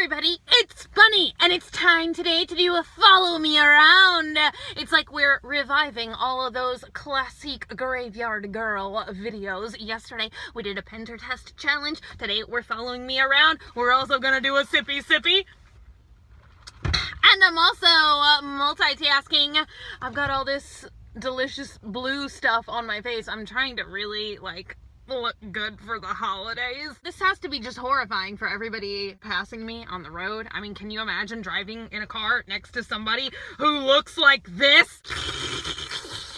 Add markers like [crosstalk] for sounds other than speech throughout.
everybody, it's Bunny, and it's time today to do a follow me around. It's like we're reviving all of those classic Graveyard Girl videos. Yesterday, we did a Pinterest challenge. Today, we're following me around. We're also gonna do a sippy sippy. And I'm also uh, multitasking. I've got all this delicious blue stuff on my face. I'm trying to really, like, look good for the holidays. This has to be just horrifying for everybody passing me on the road. I mean, can you imagine driving in a car next to somebody who looks like this?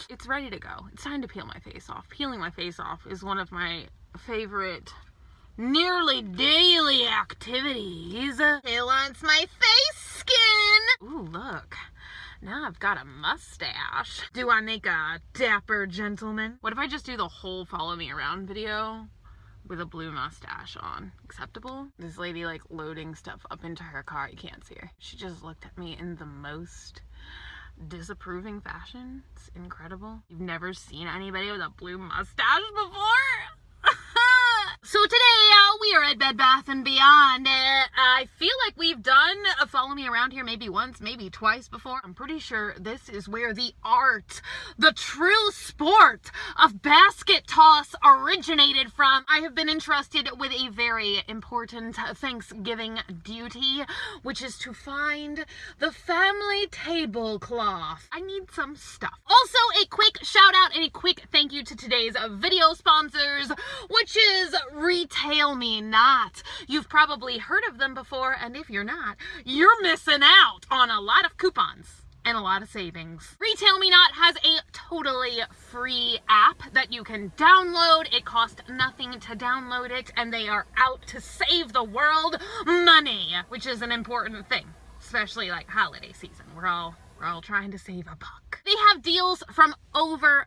It's ready to go. It's time to peel my face off. Peeling my face off is one of my favorite nearly daily activities. Who wants my face skin? Ooh, look. Now I've got a mustache. Do I make a dapper gentleman? What if I just do the whole follow me around video with a blue mustache on? Acceptable? This lady like loading stuff up into her car. You can't see her. She just looked at me in the most disapproving fashion. It's incredible. You've never seen anybody with a blue mustache before? So today uh, we are at Bed Bath & Beyond. Uh, I feel like we've done a Follow Me Around here maybe once, maybe twice before. I'm pretty sure this is where the art, the true sport of basket toss originated from. I have been entrusted with a very important Thanksgiving duty, which is to find the family tablecloth. I need some stuff. Also, a quick shout out and a quick thank you to today's video sponsors, which is Retail Me Not. You've probably heard of them before, and if you're not, you're missing out on a lot of coupons and a lot of savings. Retail Me Not has a totally free app that you can download. It costs nothing to download it, and they are out to save the world money, which is an important thing, especially like holiday season. We're all we're all trying to save a buck. They have deals from over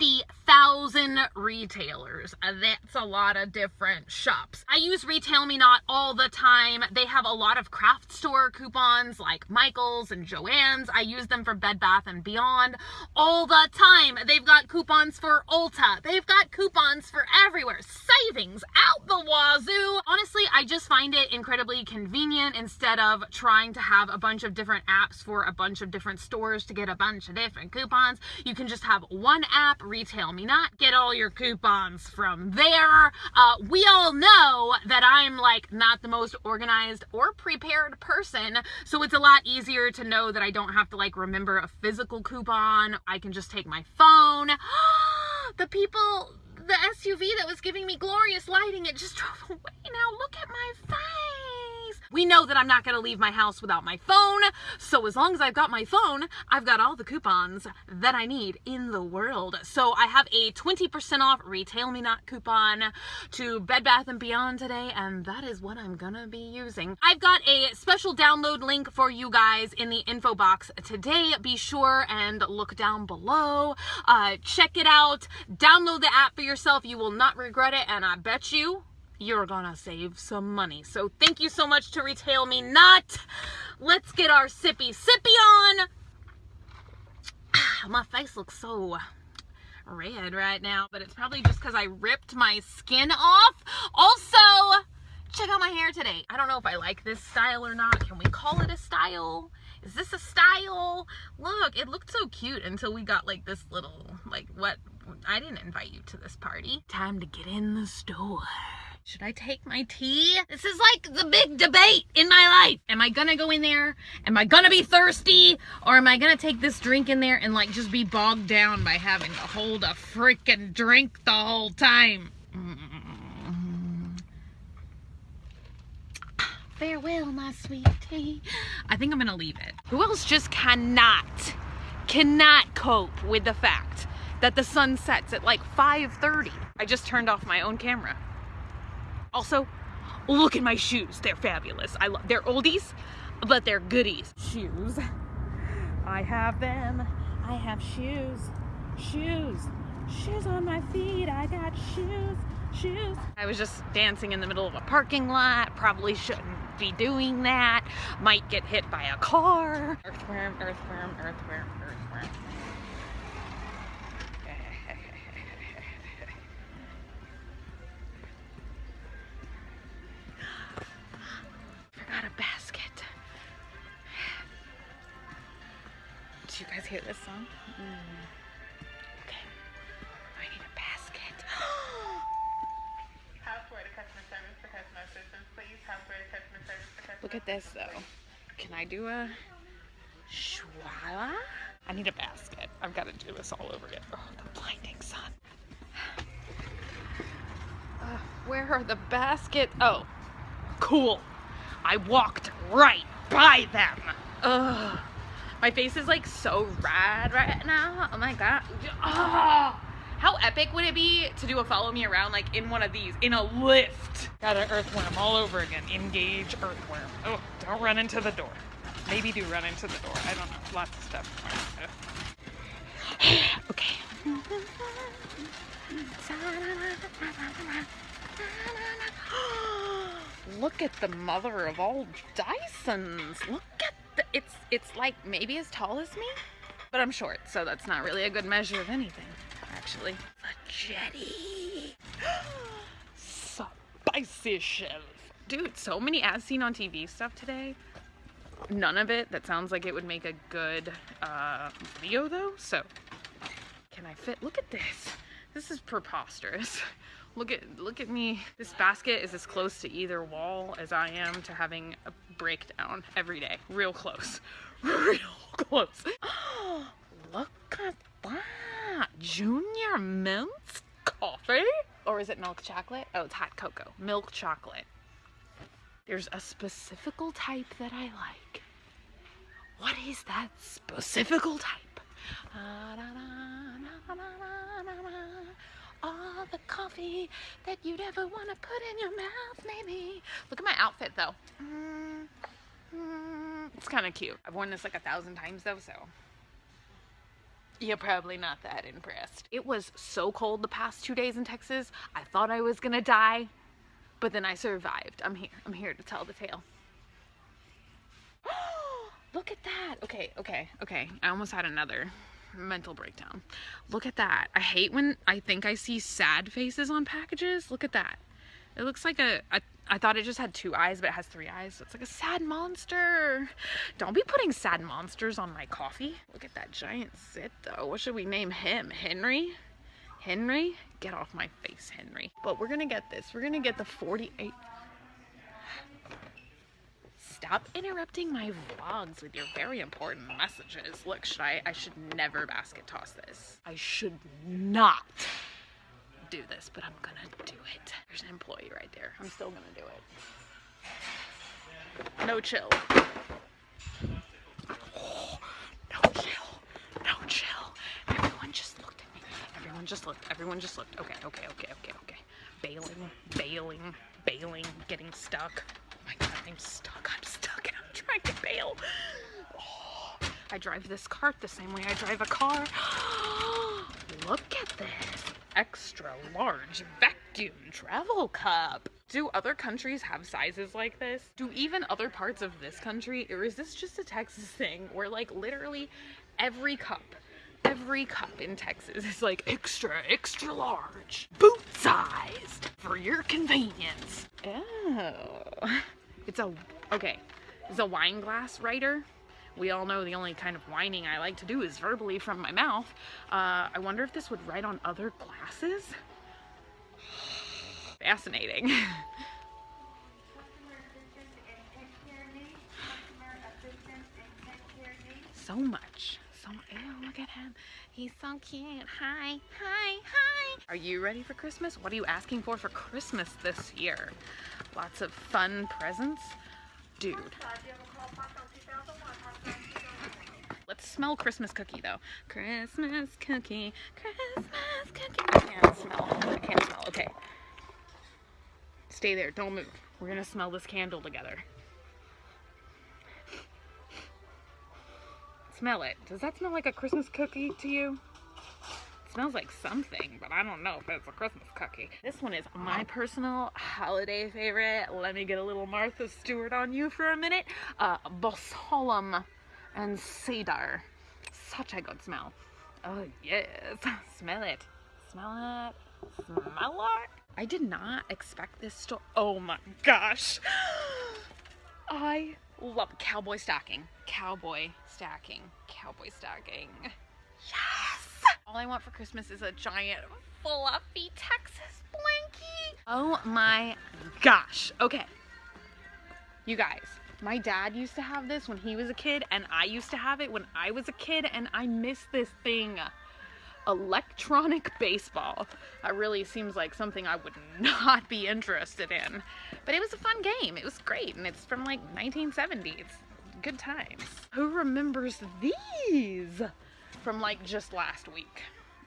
50,000 retailers. Uh, that's a lot of different shops. I use Retail Me Not all the time. They have a lot of craft store coupons like Michael's and Joann's. I use them for Bed Bath & Beyond all the time. They've got coupons for Ulta. They've got coupons for everywhere. Savings out the wazoo. Honestly, I just find it incredibly convenient instead of trying to have a bunch of different apps for a bunch of different stores to get a bunch of different coupons. You can just have one app, Retail Me Not, get all your coupons from there. Uh, we all know that I'm like not the most organized or prepared person, so it's a lot easier to know that I don't have to like remember a physical coupon. I can just take my phone. [gasps] the people, the SUV that was giving me glorious lighting, it just [laughs] drove away. Now look at my face. We know that I'm not going to leave my house without my phone, so as long as I've got my phone, I've got all the coupons that I need in the world. So I have a 20% off Retail Me Not coupon to Bed Bath & Beyond today, and that is what I'm going to be using. I've got a special download link for you guys in the info box today. Be sure and look down below. Uh, check it out. Download the app for yourself. You will not regret it, and I bet you you're gonna save some money. So thank you so much to Retail Me Not. Let's get our sippy sippy on. [sighs] My face looks so red right now, but it's probably just because I ripped my skin off. Also, check out my hair today. I don't know if I like this style or not. Can we call it a style? Is this a style? Look, it looked so cute until we got like this little, like what? I didn't invite you to this party. Time to get in the store. Should I take my tea? This is like the big debate in my life. Am I gonna go in there? Am I gonna be thirsty? Or am I gonna take this drink in there and like just be bogged down by having to hold a freaking drink the whole time? Mm. Farewell, my sweet tea. I think I'm gonna leave it. Who else just cannot, cannot cope with the fact that the sun sets at like 5.30? I just turned off my own camera. Also, look at my shoes. They're fabulous. I love, they're oldies, but they're goodies. Shoes. I have them. I have shoes. Shoes. Shoes on my feet. I got shoes. Shoes. I was just dancing in the middle of a parking lot. Probably shouldn't be doing that. Might get hit by a car. Earthworm, earthworm, earthworm, earthworm. Do you guys hear this song? Mm. Okay. I need a basket. [gasps] Houseware to customer service for customer assistance, please. Houseware to customer service for customer Look at this though. Can I do a schwala? I need a basket. I've got to do this all over again. Oh, the blinding sun. [sighs] Uh, where are the baskets? Oh, cool. I walked right by them. Ugh. My face is like so red right now. Oh my god. Oh. How epic would it be to do a follow me around like in one of these, in a lift? Got an earthworm all over again. Engage earthworm. Oh, don't run into the door. Maybe do run into the door. I don't know. Lots of stuff. [sighs] okay. [gasps] Look at the mother of all Dysons. Look it's it's like maybe as tall as me, but I'm short, so that's not really a good measure of anything, actually. The jetty. [gasps] Spicy shelf. Dude, so many as seen on TV stuff today. None of it that sounds like it would make a good uh, video though, so can I fit? Look at this. This is preposterous. Look at look at me. This basket is as close to either wall as I am to having a breakdown every day. Real close. [laughs] Real close. [gasps] Look at that. Junior Mints coffee? Or is it milk chocolate? Oh, it's hot cocoa. Milk chocolate. There's a specifical type that I like. What is that specifical type? All the coffee that you'd ever want to put in your mouth, maybe. Look at my outfit though. Mm, it's kind of cute. I've worn this like a thousand times though, so you're probably not that impressed. It was so cold the past two days in Texas. I thought I was gonna die, but then I survived. I'm here. I'm here to tell the tale. [gasps] Look at that. Okay, okay, okay. I almost had another mental breakdown. Look at that. I hate when I think I see sad faces on packages. Look at that. It looks like a, a I thought it just had two eyes, but it has three eyes. So it's like a sad monster. Don't be putting sad monsters on my coffee. Look at that giant sit though. What should we name him? Henry? Henry? Get off my face, Henry. But we're gonna get this. We're gonna get the 48 Stop interrupting my vlogs with your very important messages. Look, should I, I should never basket toss this. I should not do this, but I'm gonna do it. There's an employee right there. I'm still gonna do it. No chill. Oh, [gasps] no chill. No chill. Everyone just looked at me. Everyone just looked. Everyone just looked. Okay, okay, okay, okay, okay. Bailing, bailing, bailing, getting stuck. Oh my god, I'm stuck. I'm stuck and I'm trying to bail. Oh, [gasps] I drive this cart the same way I drive a car. [gasps] Look at this extra large vacuum travel cup. Do other countries have sizes like this? Do even other parts of this country, or is this just a Texas thing where like literally every cup, every cup in Texas is like extra, extra large, boot sized for your convenience. Oh, it's a, okay, it's a wine glass writer we all know the only kind of whining I like to do is verbally from my mouth. Uh, I wonder if this would write on other glasses? [sighs] Fascinating. [laughs] so much. So, ew, look at him. He's so cute. Hi, hi, hi. Are you ready for Christmas? What are you asking for for Christmas this year? Lots of fun presents? Dude. Smell Christmas cookie though. Christmas cookie, Christmas cookie. I can't smell. I can't smell. Okay. Stay there. Don't move. We're gonna smell this candle together. Smell it. Does that smell like a Christmas cookie to you? It smells like something, but I don't know if it's a Christmas cookie. This one is my personal holiday favorite. Let me get a little Martha Stewart on you for a minute. Uh, Balsam and cedar. Such a good smell. Oh yes, [laughs] smell it. Smell it. Smell it. I did not expect this to, oh my gosh. [gasps] I love cowboy stocking. Cowboy stacking. Cowboy stocking. Yes! All I want for Christmas is a giant fluffy Texas blankie. Oh my gosh. Okay. You guys, my dad used to have this when he was a kid, and I used to have it when I was a kid, and I miss this thing. Electronic baseball. That really seems like something I would [laughs] not be interested in. But it was a fun game. It was great, and it's from like 1970s. Good times. Who remembers these from like just last week?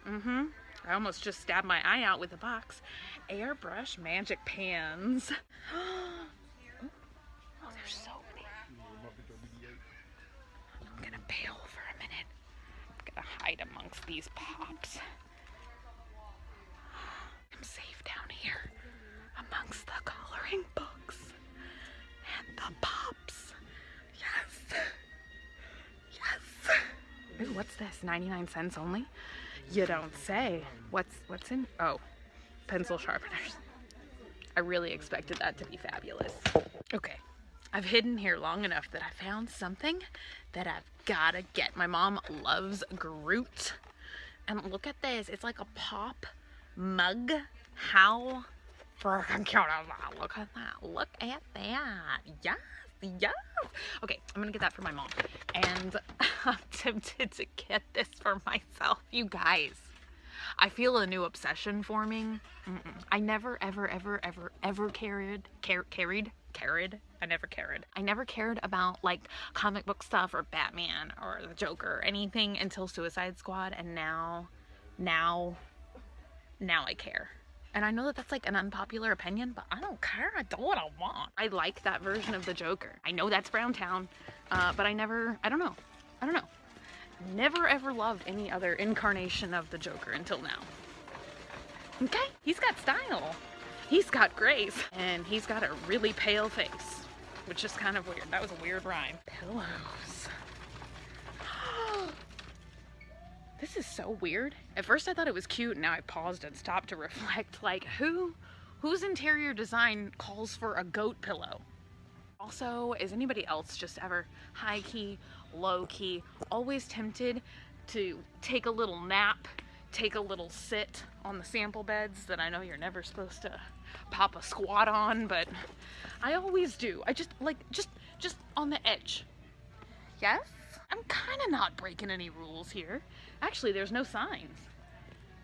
Mm-hmm. I almost just stabbed my eye out with a box. Airbrush magic pans. [gasps] Oh, there's so many. I'm gonna bail for a minute. I'm gonna hide amongst these pops. I'm safe down here amongst the coloring books and the pops. Yes. Yes. Ooh, what's this? 99 cents only? You don't say. What's what's in? Oh, pencil sharpeners. I really expected that to be fabulous. Okay, I've hidden here long enough that I found something that I've gotta get. My mom loves Groot. And look at this, it's like a pop mug. How freaking cute is that? Look at that, look at that. Yes, yes. Okay, I'm gonna get that for my mom. And [laughs] I'm tempted to get this for myself, you guys. I feel a new obsession forming. Mm-mm. I never, ever, ever, ever, ever carried, car- carried, carried. I never cared. I never cared about like comic book stuff or Batman or the Joker or anything until Suicide Squad, and now, now, now I care. And I know that that's like an unpopular opinion, but I don't care. I do what I want. I like that version of the Joker. I know that's Browntown, uh, but I never, I don't know. I don't know. Never ever loved any other incarnation of the Joker until now. Okay, he's got style. He's got grace. And he's got a really pale face, which is kind of weird. That was a weird rhyme. Pillows. [gasps] this is so weird. At first I thought it was cute, now I paused and stopped to reflect. [laughs] Like, who, whose interior design calls for a goat pillow? Also, is anybody else just ever high key, low key, always tempted to take a little nap, take a little sit on the sample beds that I know you're never supposed to pop a squat on, but I always do. I just like, just, just on the edge. Yes? I'm kind of not breaking any rules here. Actually, there's no signs.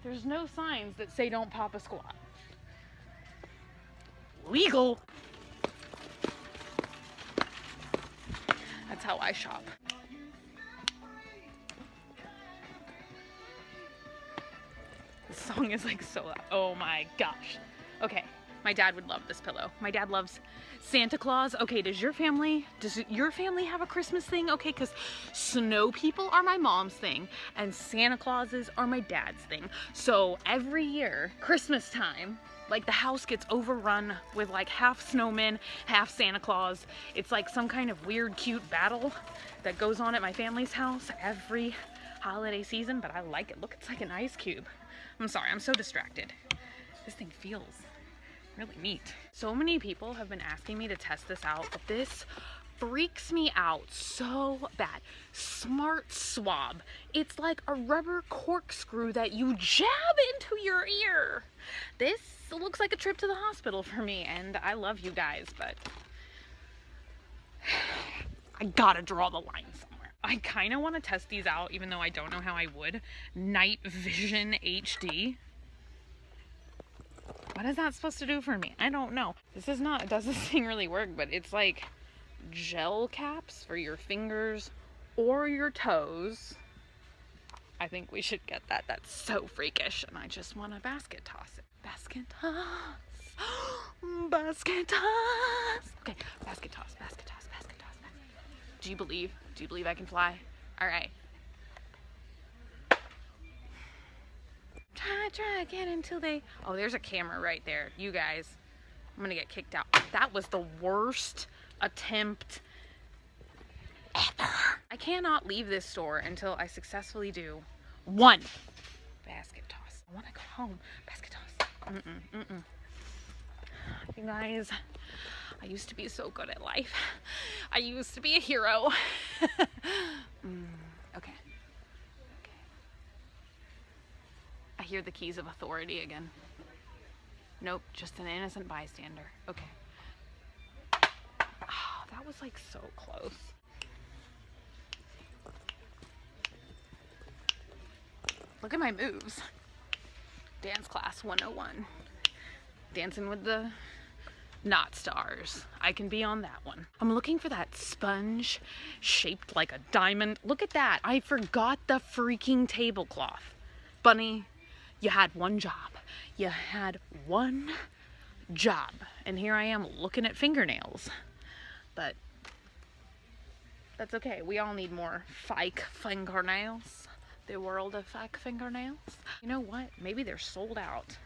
There's no signs that say don't pop a squat. Legal. That's how I shop. This song is like so loud. Oh my gosh. Okay, my dad would love this pillow. My dad loves Santa Claus. Okay, does your family, does your family have a Christmas thing? Okay, because snow people are my mom's thing and Santa Clauses are my dad's thing. So every year, Christmas time, like the house gets overrun with like half snowmen, half Santa Claus. It's like some kind of weird, cute battle that goes on at my family's house every holiday season, but I like it. Look, it's like an ice cube. I'm sorry, I'm so distracted. This thing feels really neat. So many people have been asking me to test this out, but this freaks me out so bad. Smart Swab. It's like a rubber corkscrew that you jab into your ear. This looks like a trip to the hospital for me, and I love you guys, but [sighs] I gotta draw the line somewhere. I kind of want to test these out, even though I don't know how I would. Night Vision HD. What is that supposed to do for me? I don't know. This is not, does this thing really work? But it's like gel caps for your fingers or your toes. I think we should get that. That's so freakish. And I just want to basket toss. Basket toss. [gasps] basket toss. Okay, basket toss, basket toss, basket toss. Do you believe? Do you believe I can fly? All right. Try, try again until they. Oh, there's a camera right there. You guys, I'm gonna get kicked out. That was the worst attempt ever. I cannot leave this store until I successfully do one basket toss. I want to go home. Basket toss. Mm-mm, mm-mm. You guys, I used to be so good at life. I used to be a hero. [laughs] mm, okay. Okay. I hear the keys of authority again. Nope, just an innocent bystander. Okay. Oh, that was like so close. Look at my moves. Dance class 101. Dancing with the not stars. I can be on that one. I'm looking for that sponge shaped like a diamond. Look at that. I forgot the freaking tablecloth. Bunny, you had one job. You had one job. And here I am looking at fingernails. But that's okay. We all need more fake fingernails. The world of fake fingernails. You know what? Maybe they're sold out.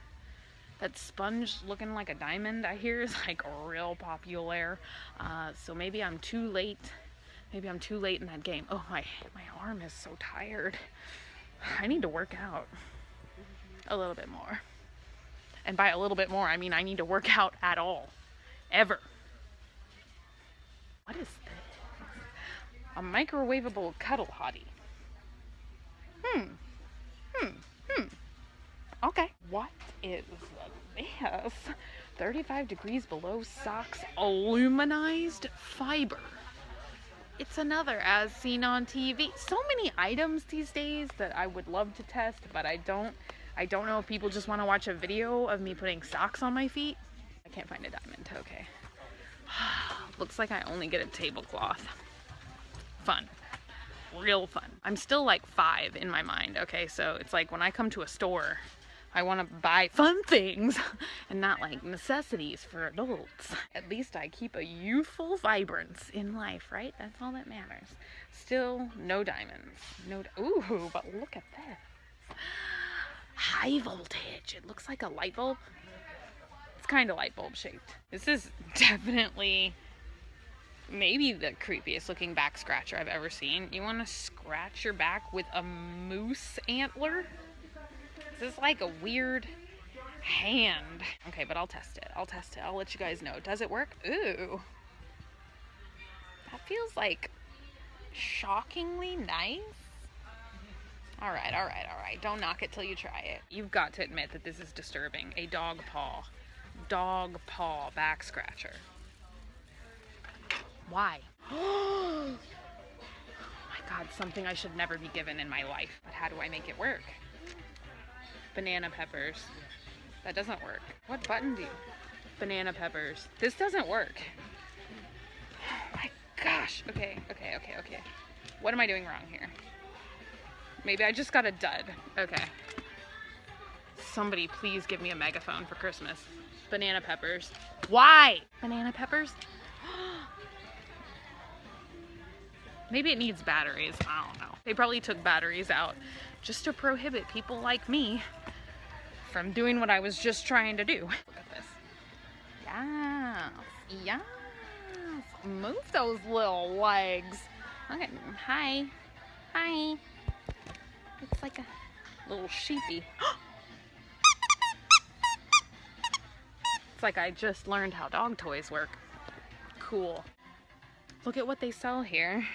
That sponge looking like a diamond I hear is like real popular. Uh, so maybe I'm too late. Maybe I'm too late in that game. Oh, my, my arm is so tired. I need to work out a little bit more. And by a little bit more, I mean I need to work [laughs] out at all. Ever. What is this? A microwavable cuddle hottie. Hmm. Hmm. Hmm. Okay. What is this? 35 degrees below socks aluminized fiber. It's another as seen on TV. So many items these days that I would love to test, but I don't. I don't know if people just want to watch a video of me putting socks on my feet. I can't find a diamond. Okay. [sighs] Looks like I only get a tablecloth. Fun. Real fun. I'm still like five in my mind, okay? So it's like when I come to a store, I want to buy fun things [laughs] and not like necessities for adults. At least I keep a youthful vibrance in life, right? That's all that matters. Still, no diamonds. No. Ooh, but look at this. High voltage. It looks like a light bulb. It's kind of light bulb shaped. This is [laughs] definitely maybe the creepiest looking back scratcher I've ever seen. You want to scratch your back with a moose antler? This is like a weird hand. Okay, but I'll test it. I'll test it. I'll let you guys know. Does it work? Ooh. That feels like shockingly nice. All right, all right, all right. Don't knock it till you try it. You've got to admit that this is disturbing. A dog paw. Dog paw back scratcher. Why? oh [gasps] my god, something I should never be given in my life. But how do I make it work? Banana peppers. That doesn't work. What button do you? Banana peppers. This doesn't work. Oh [gasps] my gosh. Okay, okay, okay, okay. What am I doing wrong here? Maybe I just got a dud. Okay. Somebody please give me a megaphone for Christmas. Banana peppers. Why? Banana peppers? [gasps] Maybe it needs batteries. I don't know. They probably took batteries out just to prohibit people like me from doing what I was just trying to do. Look at this. Yes. Yes. Move those little legs. Okay. Hi. Hi. It's like a little sheepy. it's like I just learned how dog toys work. Cool. Look at what they sell here.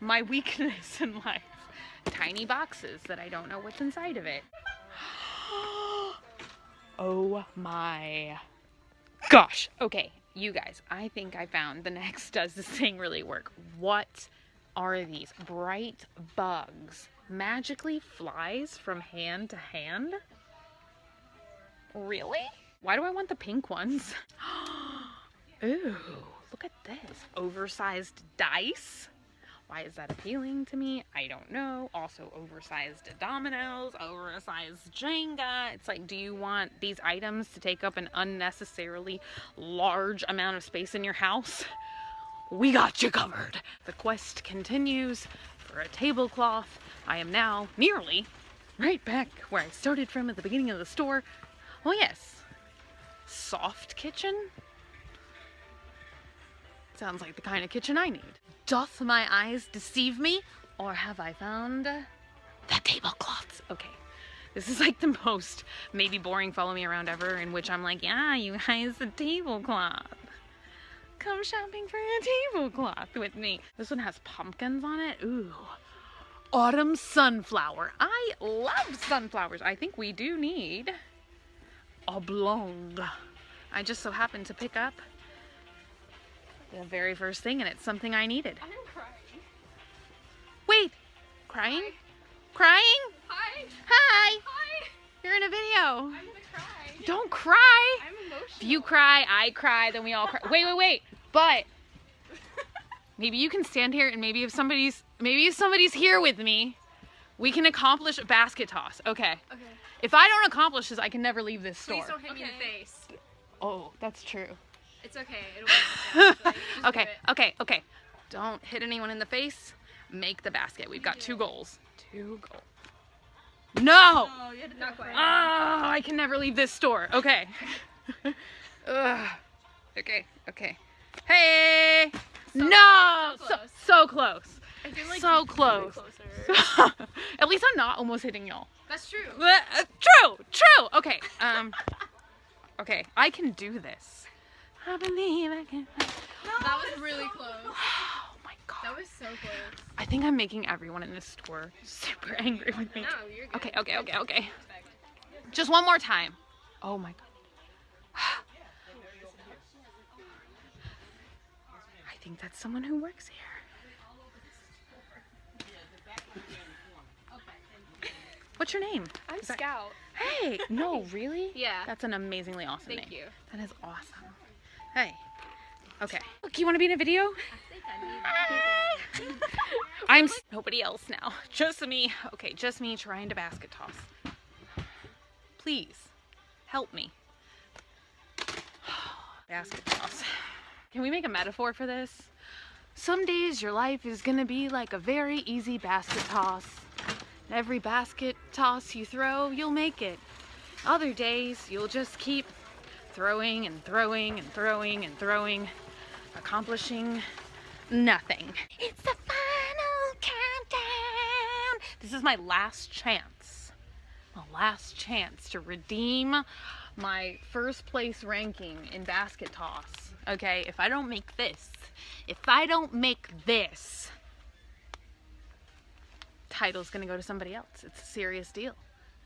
My weakness in life. Tiny boxes that I don't know what's inside of it. [gasps] oh my gosh. Okay, you guys, I think I found the next [laughs] does this thing really work. What are these? Bright bugs. Magically flies from hand to hand? Really? Why do I want the pink ones? [gasps] Ooh, look at this. Oversized dice. Why is that appealing to me? I don't know. Also, oversized dominoes, oversized Jenga. It's like, do you want these items to take up an unnecessarily large amount of space in your house? [laughs] We got you covered. The quest continues for a tablecloth. I am now nearly right back where I started from at the beginning of the store. Oh yes, soft kitchen? Sounds like the kind of kitchen I need. Doth my eyes deceive me? Or have I found the tablecloths? Okay, This is like the most maybe boring follow me around ever in which I'm like, yeah, you guys, the tablecloth. Come shopping for a tablecloth with me. This one has pumpkins on it. Ooh. Autumn sunflower. I love sunflowers. I think we do need oblong. I just so happened to pick up the very first thing and it's something I needed. I'm crying. Wait, crying? Crying? Hi. Hi, Hi. you're in a video. I'm gonna cry. Don't cry. I'm emotional. If you cry, I cry, then we all cry. Wait, wait, wait. But [laughs] maybe you can stand here and maybe if somebody's maybe if somebody's here with me, we can accomplish a basket toss. Okay. Okay. If I don't accomplish this, I can never leave this store. Please don't hit me in the face. Oh, that's true. It's okay. It'll be okay. Okay, it. okay, okay. Don't hit anyone in the face. Make the basket. We've got two goals. Two goals. No! Oh, you had to Not quite. Oh, I can never leave this store. Okay. [laughs] Okay, okay. Hey! no! so So, close. so close. I feel like so close. closer. [laughs] At least I'm not almost hitting y'all. That's true. Uh, True, true. Okay, um, [laughs] okay, I can do this. I believe I can. That was really close. That was so close. I think I'm making everyone in this store [laughs] super angry with me. No, you're good. Okay, okay, okay, okay. Just one more time. Oh my god. [sighs] I think that's someone who works here. What's your name? I'm Is that- Scout. Hey, no, really? [laughs] Yeah. That's an amazingly awesome Thank name. Thank you. That is awesome. Hey. Okay. Look, you want to be in a video? I'm s- [laughs] nobody else now. Just me. Okay, just me trying to basket toss. Please help me. [sighs] basket toss. Can we make a metaphor for this? Some days your life is gonna be like a very easy basket toss. Every basket toss you throw, you'll make it. Other days, you'll just keep throwing and throwing and throwing and throwing, accomplishing nothing. It's the final countdown. This is my last chance. My last chance to redeem my first place ranking in basket toss. Okay, if I don't make this, if I don't make this, title's gonna go to somebody else. It's a serious deal.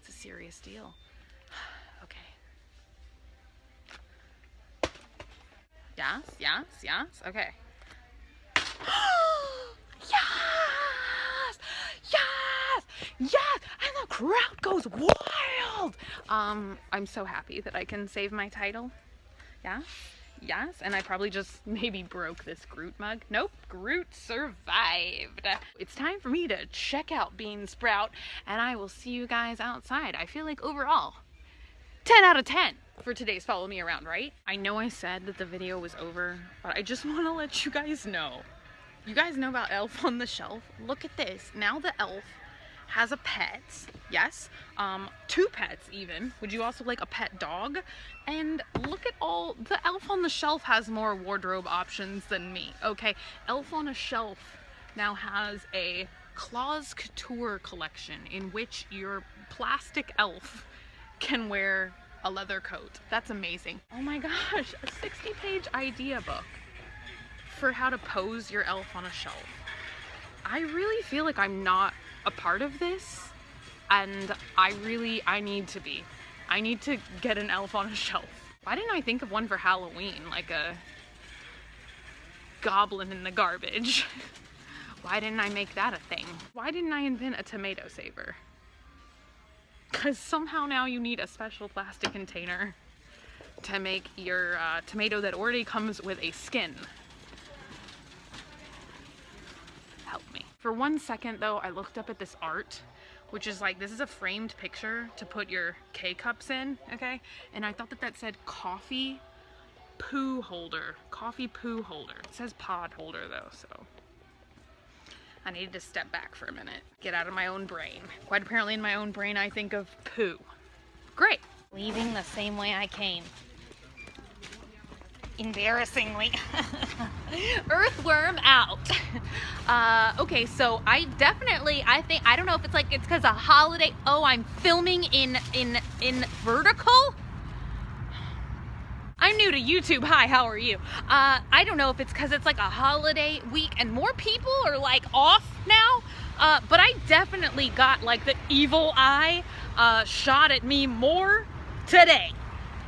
It's a serious deal. Okay. Yes, yes, yes. Okay. [gasps] yes! Yes! Yes! And the crowd goes wild! Um, I'm so happy that I can save my title. Yeah? Yes, and I probably just [laughs] maybe broke this Groot mug. Nope, Groot survived. It's time for me to check out Bean Sprout, and I will see you guys outside. I feel like overall, 10 out of 10 for today's Follow Me Around, right? I know I said that the video was over, but I just [laughs] want to let you guys know. You guys know about Elf on the Shelf? Look at this. Now the elf has a pet. Yes. Um, two pets even. Would you also like a pet dog? And look at all the Elf on the Shelf has more wardrobe options than me. Okay. Elf on a Shelf now has a Claus Couture collection in which your plastic elf can wear a leather coat. That's amazing. Oh my gosh, a 60 page idea book for how to pose your elf on a shelf. I really feel like I'm not a part of this and I really I need to be. I need to get an elf on a shelf. Why didn't I think of one for Halloween like a goblin in the garbage? [laughs] Why didn't I make that a thing? Why didn't I invent a tomato saver? Because somehow now you need a special plastic container to make your uh, tomato that already comes with a skin. Help me. For one second though, I looked up at this art, which is like, this is a framed picture to put your K-cups in, okay? And I thought that that said coffee poo holder. Coffee poo holder. It says pod holder though, so. I needed to step back for a minute. Get out of my own brain. Quite apparently in my own brain I think of poo. Great. Leaving the same way I came. Embarrassingly. [laughs] Earthworm out. [laughs] Uh, okay, so I definitely, I think, I don't know if it's like it's because a holiday. Oh, I'm filming in in in vertical. I'm new to YouTube. Hi, how are you? Uh, I don't know if it's because it's like a holiday week and more people are like off now. Uh, but I definitely got like the evil eye uh, shot at me more today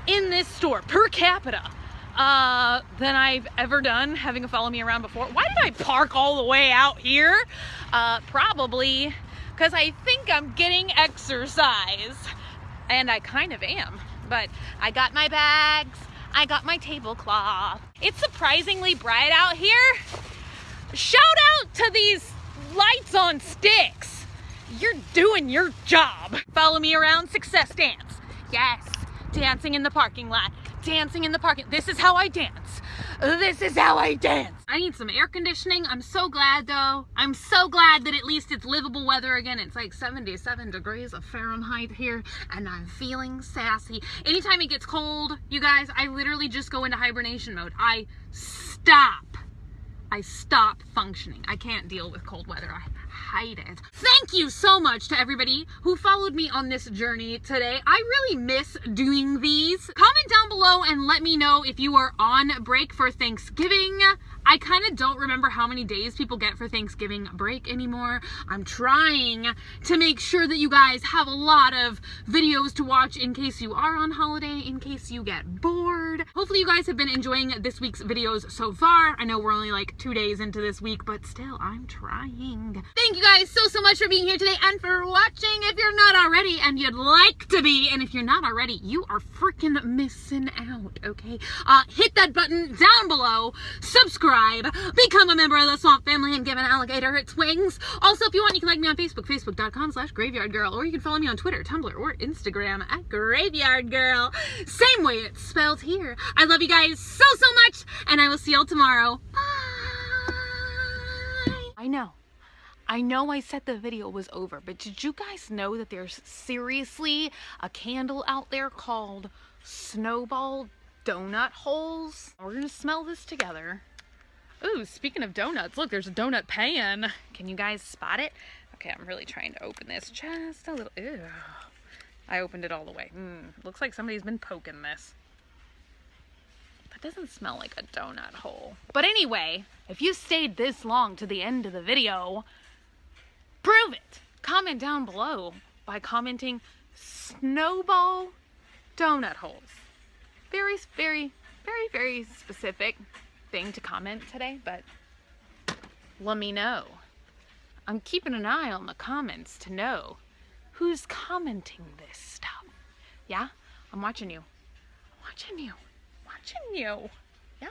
in this store per capita uh, than I've ever done having a follow me around before. Why did I park all the way out here? Uh, probably because I think I'm getting exercise. And I kind of am. But I got my bags. I got my tablecloth. It's surprisingly bright out here. Shout out to these lights on sticks. You're doing your job. Follow me around, success dance. Yes, dancing in the parking lot. Dancing in the parking. This is how I dance. This is how I dance. I need some air conditioning. I'm so glad though. I'm so glad that at least it's livable weather again. It's like 77 degrees of Fahrenheit here and I'm feeling sassy. Anytime it gets cold, you guys, I literally just go into hibernation mode. I stop. I stop functioning. I can't deal with cold weather. I hate it. Thank you so much to everybody who followed me on this journey today. I really miss doing these. Comment down below and let me know if you are on break for Thanksgiving. I kind of don't remember how many days people get for Thanksgiving break anymore. I'm trying to make sure that you guys have a lot of videos to watch in case you are on holiday, in case you get bored. Hopefully you guys have been enjoying this week's videos so far. I know we're only like two days into this week, but still, I'm trying. Thank you guys so, so much for being here today and for watching. If you're not already and you'd like to be, and if you're not already, you are freaking missing out, okay? Uh, hit that button down below, subscribe, become a member of the Swamp Family, and give an alligator its wings. Also, if you want, you can like me on Facebook, facebook.com slash graveyard girl, or you can follow me on Twitter, Tumblr, or Instagram at graveyard girl. Same way it's spelled here. I love you guys so, so much, and I will see y'all tomorrow. Bye. I know. I know I said the video was over, but did you guys know that there's seriously a candle out there called Snowball Donut Holes? We're gonna smell this together. Ooh, speaking of donuts, look, there's a donut pan. Can you guys spot it? Okay, I'm really trying to open this just a little. Ew. I opened it all the way. Mm, looks like somebody's been poking this. That doesn't smell like a donut hole. But anyway, if you stayed this long to the end of the video, prove it. Comment down below by commenting snowball donut holes. Very, very, very, very specific thing to comment today, but let me know. I'm keeping an eye on the comments to know who's commenting this stuff. Yeah? I'm watching you. I'm watching you. Watching you. Yeah?